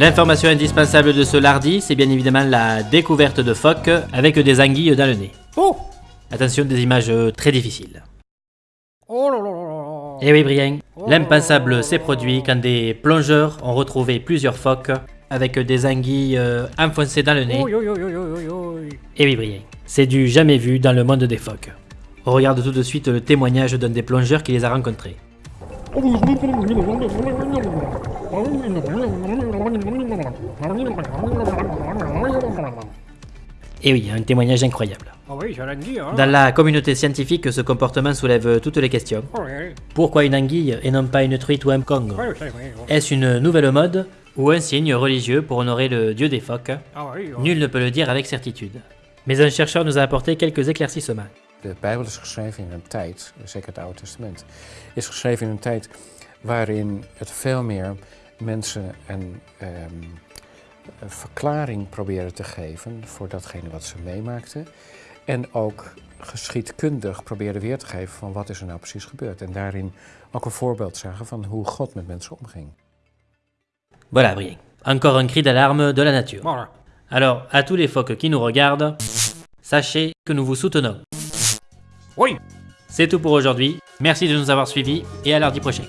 L'information indispensable de ce lardi, c'est bien évidemment la découverte de phoques avec des anguilles dans le nez. Oh Attention, des images très difficiles. Oh là là là là Eh oui, Brian, l'impensable s'est produit quand des plongeurs ont retrouvé plusieurs phoques avec des anguilles euh, enfoncées dans le nez. Oi. Eh oui, Brian, c'est du jamais vu dans le monde des phoques. On regarde tout de suite le témoignage d'un des plongeurs qui les a rencontrés. Eh oui, un témoignage incroyable. Ah hein Dans la communauté scientifique, ce comportement soulève toutes les questions. Ouais, Pourquoi une anguille et non pas une truite ou un kong ouais. Est-ce une nouvelle mode ou un signe religieux pour honorer le dieu des phoques Ah. Nul ne peut le dire avec certitude. Mais un chercheur nous a apporté quelques éclaircissements. De Bijbel is geschreven in een tijd, zeker het Oude Testament, is geschreven in een tijd waarin het veel meer mensen een, ehm, een verklaring proberen te geven voor datgene wat ze meemaakten. En ook geschiedkundig probeerden weer te geven van wat is er nou precies gebeurd. En daarin ook een voorbeeld zagen van hoe God met mensen omging. Voilà, Brian. Encore un cri d'alarme de la nature. Voilà. Alors, à tous les phoques qui nous regardent, sachez que nous vous soutenons. Oui C'est tout pour aujourd'hui. Merci de nous avoir suivis et à lundi prochain.